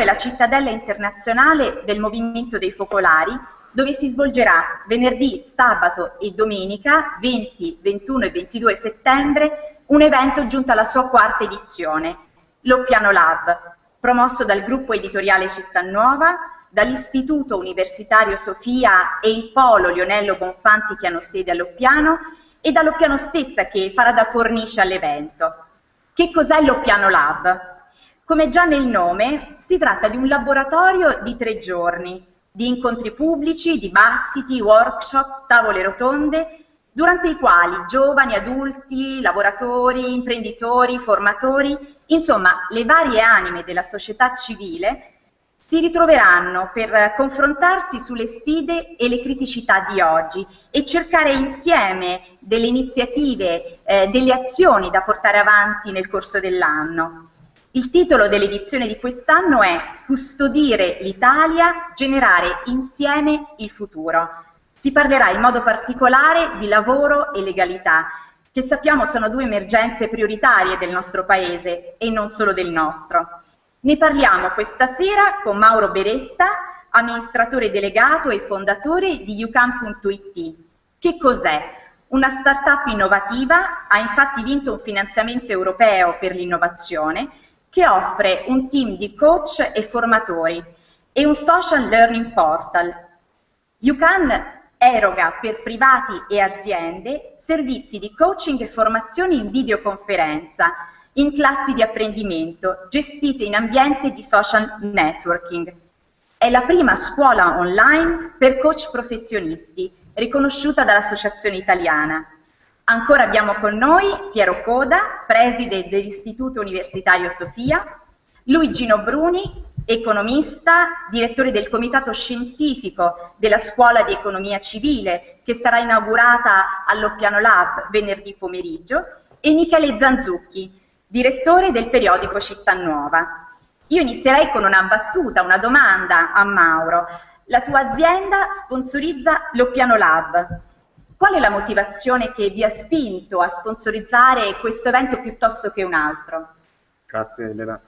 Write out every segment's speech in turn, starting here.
È la cittadella internazionale del Movimento dei Focolari, dove si svolgerà venerdì, sabato e domenica 20, 21 e 22 settembre un evento giunto alla sua quarta edizione, Loppiano Lab, promosso dal gruppo editoriale Città Nuova, dall'Istituto Universitario Sofia e il Polo Lionello Bonfanti che hanno sede a Loppiano e da Loppiano stessa che farà da cornice all'evento. Che cos'è Loppiano Lab? Come già nel nome, si tratta di un laboratorio di tre giorni, di incontri pubblici, dibattiti, workshop, tavole rotonde, durante i quali giovani, adulti, lavoratori, imprenditori, formatori, insomma le varie anime della società civile si ritroveranno per confrontarsi sulle sfide e le criticità di oggi e cercare insieme delle iniziative, eh, delle azioni da portare avanti nel corso dell'anno. Il titolo dell'edizione di quest'anno è Custodire l'Italia, generare insieme il futuro. Si parlerà in modo particolare di lavoro e legalità, che sappiamo sono due emergenze prioritarie del nostro Paese e non solo del nostro. Ne parliamo questa sera con Mauro Beretta, amministratore delegato e fondatore di ucam.it. Che cos'è? Una startup innovativa ha infatti vinto un finanziamento europeo per l'innovazione che offre un team di coach e formatori e un social learning portal. UCAN eroga per privati e aziende servizi di coaching e formazione in videoconferenza in classi di apprendimento gestite in ambiente di social networking. È la prima scuola online per coach professionisti riconosciuta dall'Associazione Italiana Ancora abbiamo con noi Piero Coda, preside dell'Istituto Universitario Sofia, Luigino Bruni, economista, direttore del Comitato Scientifico della Scuola di Economia Civile, che sarà inaugurata all'Oppiano Lab venerdì pomeriggio, e Michele Zanzucchi, direttore del periodico Città Nuova. Io inizierei con una battuta, una domanda a Mauro. La tua azienda sponsorizza l'Oppiano Lab, Qual è la motivazione che vi ha spinto a sponsorizzare questo evento piuttosto che un altro? Grazie Elena.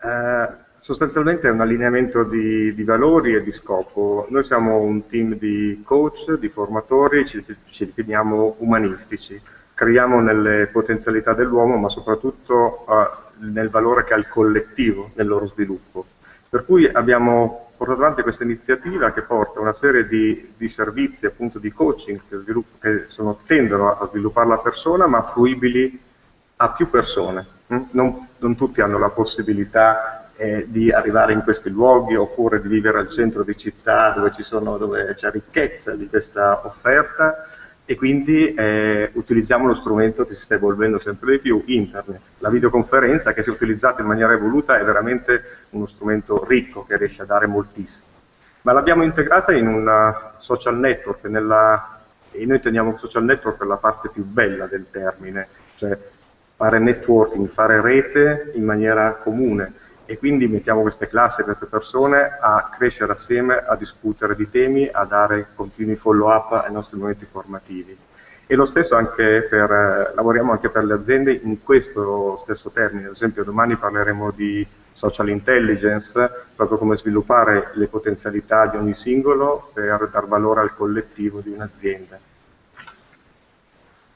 Eh, sostanzialmente è un allineamento di, di, valori e di scopo. Noi siamo un team di coach, di formatori, ci, ci definiamo umanistici. Creiamo nelle potenzialità dell'uomo, ma soprattutto eh, nel valore che ha il collettivo nel loro sviluppo. Per cui abbiamo portato avanti questa iniziativa che porta una serie di, di servizi, appunto di coaching che, che sono, tendono a sviluppare la persona ma fruibili a più persone. Mm? Non, non tutti hanno la possibilità eh, di arrivare in questi luoghi oppure di vivere al centro di città dove c'è ricchezza di questa offerta e quindi eh, utilizziamo lo strumento che si sta evolvendo sempre di più, internet. La videoconferenza che se utilizzata in maniera evoluta è veramente uno strumento ricco che riesce a dare moltissimo. Ma l'abbiamo integrata in un social network, nella, e noi teniamo social network per la parte più bella del termine, cioè fare networking, fare rete in maniera comune e quindi mettiamo queste classi, queste persone a crescere assieme, a discutere di temi, a dare continui follow up ai nostri momenti formativi. E lo stesso anche per, eh, lavoriamo anche per le aziende in questo stesso termine, ad esempio domani parleremo di social intelligence, proprio come sviluppare le potenzialità di ogni singolo per dar valore al collettivo di un'azienda.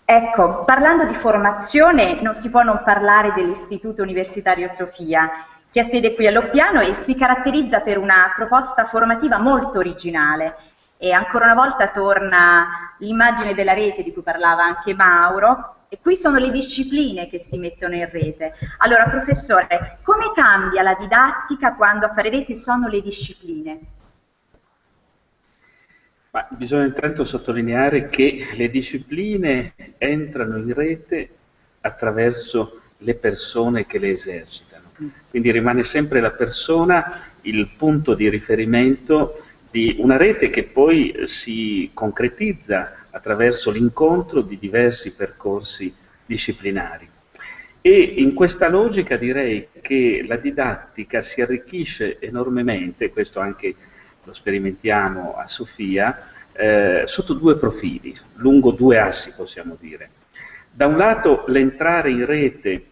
Ecco, parlando di formazione non si può non parlare dell'Istituto Universitario Sofia che ha sede qui a Loppiano e si caratterizza per una proposta formativa molto originale. E ancora una volta torna l'immagine della rete di cui parlava anche Mauro, e qui sono le discipline che si mettono in rete. Allora, professore, come cambia la didattica quando a fare rete sono le discipline? Ma bisogna intanto sottolineare che le discipline entrano in rete attraverso le persone che le esercitano. Quindi rimane sempre la persona il punto di riferimento di una rete che poi si concretizza attraverso l'incontro di diversi percorsi disciplinari. E in questa logica direi che la didattica si arricchisce enormemente, questo anche lo sperimentiamo a Sofia, eh, sotto due profili, lungo due assi possiamo dire. Da un lato l'entrare in rete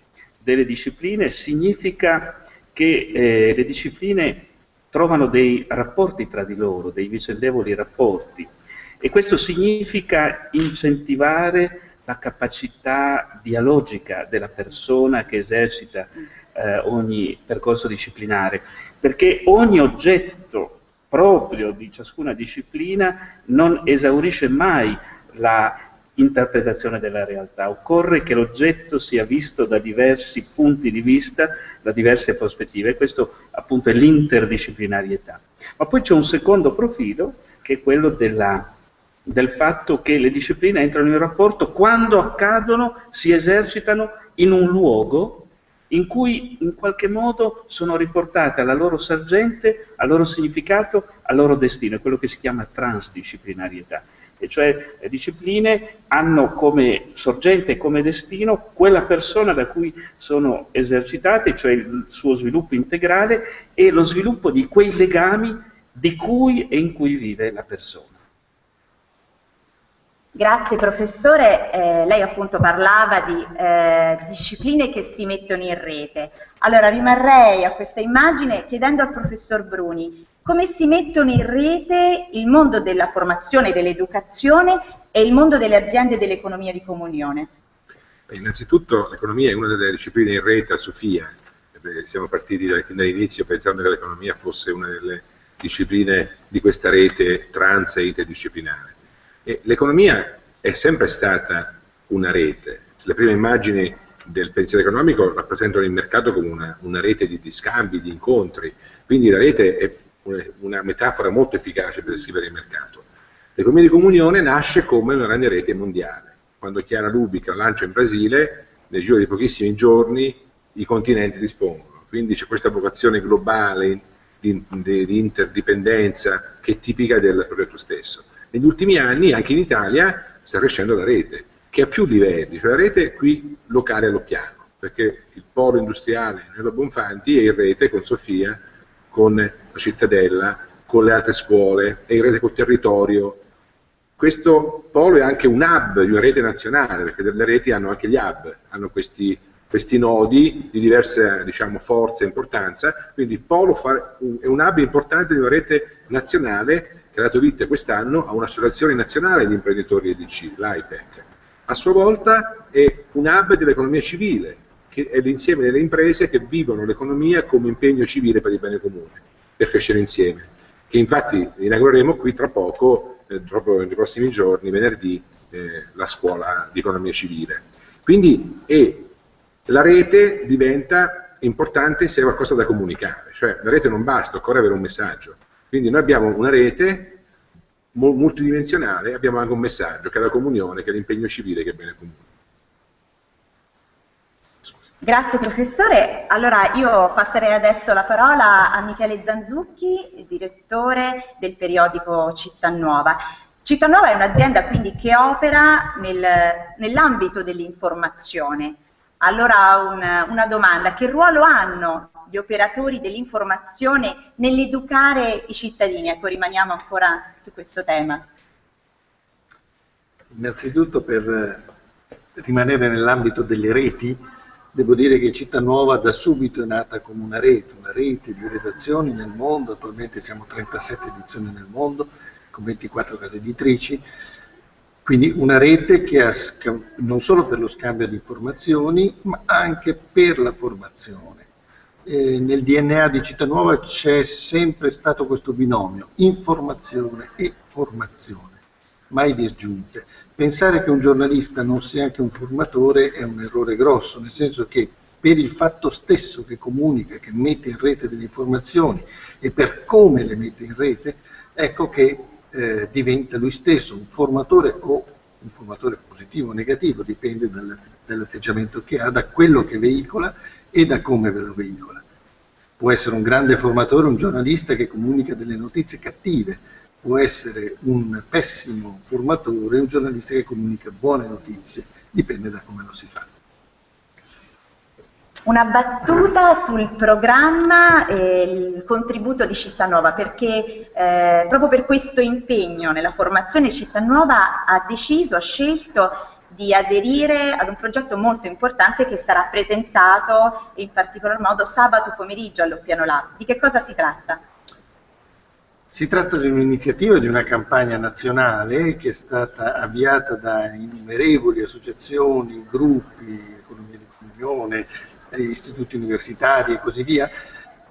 delle discipline significa che eh, le discipline trovano dei rapporti tra di loro, dei vicendevoli rapporti, e questo significa incentivare la capacità dialogica della persona che esercita eh, ogni percorso disciplinare, perché ogni oggetto proprio di ciascuna disciplina non esaurisce mai la interpretazione della realtà. Occorre che l'oggetto sia visto da diversi punti di vista, da diverse prospettive, e questo appunto è l'interdisciplinarietà. Ma poi c'è un secondo profilo, che è quello della del fatto che le discipline entrano in rapporto quando accadono, si esercitano in un luogo in cui in qualche modo sono riportate alla loro sorgente, al loro significato, al loro destino, è quello che si chiama transdisciplinarietà. E cioè le discipline hanno come sorgente come destino quella persona da cui sono esercitate, cioè il suo sviluppo integrale e lo sviluppo di quei legami di cui e in cui vive la persona. Grazie professore, eh, lei appunto parlava di eh, discipline che si mettono in rete. Allora rimarrei a questa immagine chiedendo al professor Bruni come si mettono in rete il mondo della formazione e dell'educazione e il mondo delle aziende dell'economia di comunione. Beh, innanzitutto l'economia è una delle discipline in rete a Sofia, siamo partiti dall'inizio pensando che l'economia fosse una delle discipline di questa rete trans e interdisciplinare l'economia è sempre stata una rete. Le prime immagini del pensiero economico rappresentano il mercato come una, una rete di, di, scambi, di incontri, quindi la rete è una metafora molto efficace per descrivere il mercato. L'economia di comunione nasce come una grande rete mondiale. Quando Chiara Lubica lancia in Brasile, nel giro di pochissimi giorni i continenti rispondono. Quindi c'è questa vocazione globale di, di, di interdipendenza che è tipica del progetto stesso. Negli ultimi anni anche in Italia sta crescendo la rete, che ha più livelli, cioè la rete qui locale a Loppiano, perché il polo industriale Nello Bonfanti è in rete con Sofia, con la cittadella, con le altre scuole, è in rete col territorio. Questo polo è anche un hub di una rete nazionale, perché le reti hanno anche gli hub, hanno questi, questi nodi di diversa diciamo, forza e importanza, quindi il polo è un hub importante di una rete nazionale dato vita quest'anno a un'associazione nazionale di imprenditori EDC, l'IPEC. A sua volta è un hub dell'economia civile, che è l'insieme delle imprese che vivono l'economia come impegno civile per il bene comune, per crescere insieme, che infatti inaugureremo qui tra poco, eh, proprio nei prossimi giorni, venerdì, eh, la scuola di economia civile. Quindi è, la rete diventa importante se è qualcosa da comunicare, cioè la rete non basta, occorre avere un messaggio. Quindi noi abbiamo una rete multidimensionale, abbiamo anche un messaggio che è la comunione, che è l'impegno civile, che è bene comune. Grazie professore. Allora io passerei adesso la parola a Michele Zanzucchi, direttore del periodico Città Nuova. Città Nuova è un'azienda quindi che opera nel, nell'ambito dell'informazione. Allora un, una domanda, che ruolo hanno gli operatori dell'informazione nell'educare i cittadini? Ecco, rimaniamo ancora su questo tema. Innanzitutto per eh, rimanere nell'ambito delle reti, devo dire che Città Nuova da subito è nata come una rete, una rete di redazioni nel mondo, attualmente siamo 37 edizioni nel mondo, con 24 case editrici, quindi una rete che ha non solo per lo scambio di informazioni, ma anche per la formazione eh, nel DNA di Città Nuova c'è sempre stato questo binomio, informazione e formazione, mai disgiunte. Pensare che un giornalista non sia anche un formatore è un errore grosso, nel senso che per il fatto stesso che comunica, che mette in rete delle informazioni e per come le mette in rete, ecco che eh, diventa lui stesso un formatore o un formatore positivo o negativo, dipende dall'atteggiamento che ha, da quello che veicola e da come ve lo veicola. Può essere un grande formatore, un giornalista che comunica delle notizie cattive, può essere un pessimo formatore, un giornalista che comunica buone notizie, dipende da come lo si fa. Una battuta sul programma e il contributo di Città Nuova, perché eh, proprio per questo impegno nella formazione Città Nuova ha deciso, ha scelto di aderire ad un progetto molto importante che sarà presentato in particolar modo sabato pomeriggio all'Oppiano Lab. Di che cosa si tratta? Si tratta di un'iniziativa, di una campagna nazionale che è stata avviata da innumerevoli associazioni, gruppi, economia di comunione, istituti universitari e così via,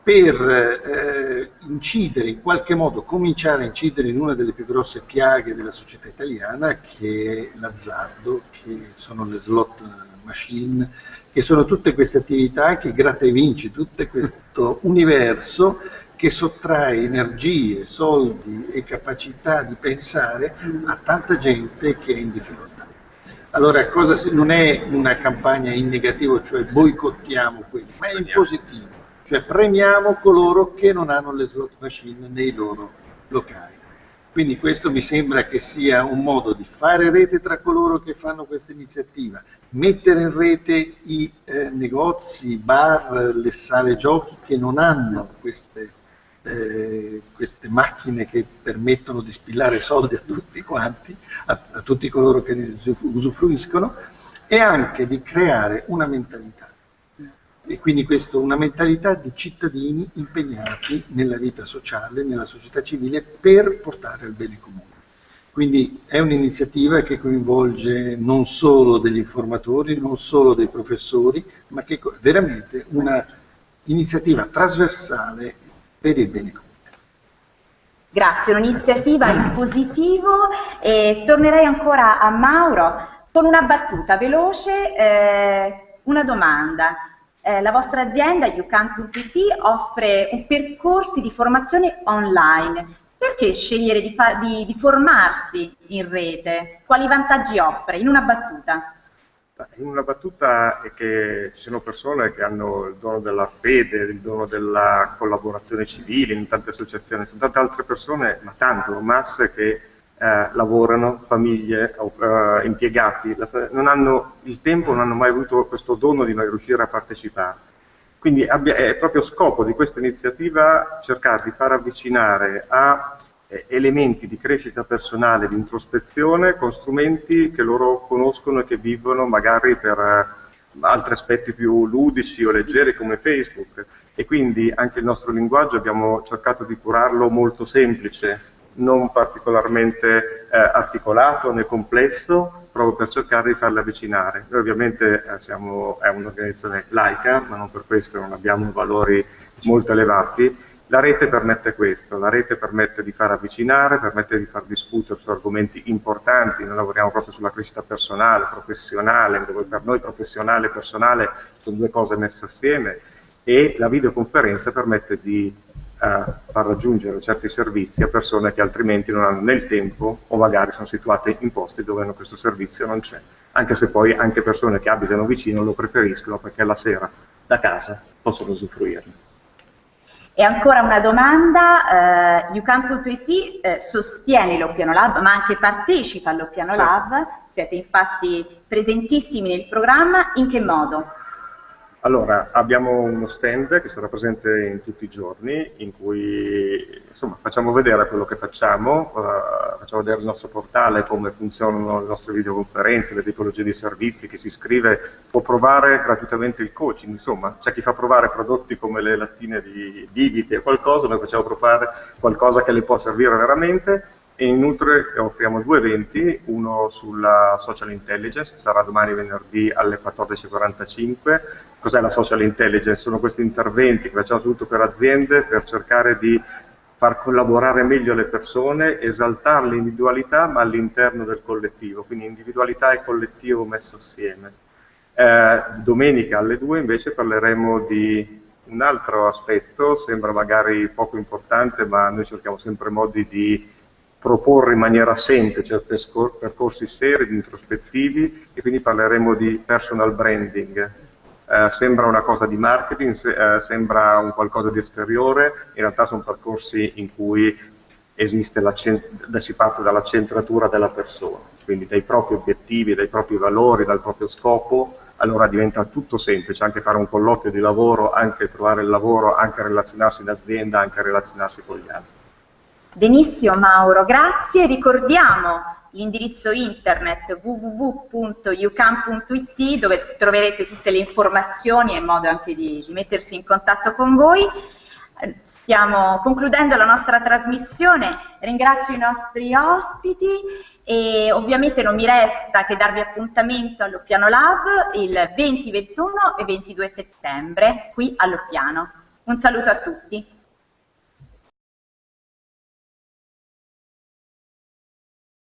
per eh, incidere, in qualche modo cominciare a incidere in una delle più grosse piaghe della società italiana che è l'azzardo, che sono le slot machine, che sono tutte queste attività che gratta e vinci, tutto questo universo che sottrae energie, soldi e capacità di pensare a tanta gente che è in difficoltà. Allora, cosa, non è una campagna in negativo, cioè boicottiamo quelli, ma è in positivo, cioè premiamo coloro che non hanno le slot machine nei loro locali. Quindi questo mi sembra che sia un modo di fare rete tra coloro che fanno questa iniziativa, mettere in rete i eh, negozi, i bar, le sale giochi che non hanno queste eh, queste macchine che permettono di spillare soldi a tutti quanti, a, a tutti coloro che ne usufruiscono, e anche di creare una mentalità. E quindi questo, una mentalità di cittadini impegnati nella vita sociale, nella società civile, per portare al bene comune. Quindi è un'iniziativa che coinvolge non solo degli informatori, non solo dei professori, ma che è veramente una iniziativa trasversale per il bene comune. Grazie, un'iniziativa in positivo e tornerei ancora a Mauro con una battuta veloce, eh, una domanda. Eh, la vostra azienda, YouCan.it, offre percorsi di formazione online. Perché scegliere di, di, di formarsi in rete? Quali vantaggi offre? In una battuta. In una battuta è che ci sono persone che hanno il dono della fede, il dono della collaborazione civile in tante associazioni, sono tante altre persone, ma tante, masse che eh, lavorano, famiglie, eh, impiegati, non hanno il tempo, non hanno mai avuto questo dono di riuscire a partecipare. Quindi abbia, è proprio scopo di questa iniziativa cercare di far avvicinare a eh, elementi di crescita personale, di introspezione con strumenti che loro conoscono e che vivono magari per eh, altri aspetti più ludici o leggeri come Facebook. E quindi anche il nostro linguaggio abbiamo cercato di curarlo molto semplice, non particolarmente eh, articolato né complesso, proprio per cercare di farli avvicinare. Noi ovviamente eh, siamo, è un'organizzazione laica, ma non per questo non abbiamo valori molto elevati, la rete permette questo, la rete permette di far avvicinare, permette di far discutere su argomenti importanti, noi lavoriamo proprio sulla crescita personale, professionale, dove per noi professionale e personale sono due cose messe assieme e la videoconferenza permette di far raggiungere certi servizi a persone che altrimenti non hanno né il tempo o magari sono situate in posti dove questo servizio non c'è, anche se poi anche persone che abitano vicino lo preferiscono perché la sera da casa possono usufruirne. E ancora una domanda, eh, UCamp.it eh, sostiene l'Oppiano Lab, ma anche partecipa all'Oppiano certo. Lab, siete infatti presentissimi nel programma, in che modo? Allora, abbiamo uno stand che sarà presente in tutti i giorni, in cui insomma, facciamo vedere quello che facciamo, uh, facciamo vedere il nostro portale, come funzionano le nostre videoconferenze, le tipologie di servizi, chi si iscrive può provare gratuitamente il coaching, insomma, c'è chi fa provare prodotti come le lattine di bibite o qualcosa, noi facciamo provare qualcosa che le può servire veramente e inoltre offriamo due eventi, uno sulla social intelligence, che sarà domani venerdì alle 14.45. Cos'è la social intelligence? Sono questi interventi che facciamo soprattutto per aziende per cercare di far collaborare meglio le persone, esaltare l'individualità ma all'interno del collettivo, quindi individualità e collettivo messo assieme. Eh, domenica alle 2 invece parleremo di un altro aspetto, sembra magari poco importante ma noi cerchiamo sempre modi di proporre in maniera semplice percorsi seri, introspettivi e quindi parleremo di personal branding. Eh, sembra una cosa di marketing, se, eh, sembra un qualcosa di esteriore, in realtà sono percorsi in cui si parte dalla centratura della persona, quindi dai propri obiettivi, dai propri valori, dal proprio scopo, allora diventa tutto semplice, anche fare un colloquio di lavoro, anche trovare il lavoro, anche relazionarsi in azienda, anche relazionarsi con gli altri. Benissimo Mauro, grazie. Ricordiamo l'indirizzo internet www.ucam.it dove troverete tutte le informazioni e modo anche di, mettersi in contatto con voi. Stiamo concludendo la nostra trasmissione, ringrazio i nostri ospiti e ovviamente non mi resta che darvi appuntamento all'Oppiano Lab il 20, 21 e 22 settembre qui all'Oppiano. Un saluto a tutti.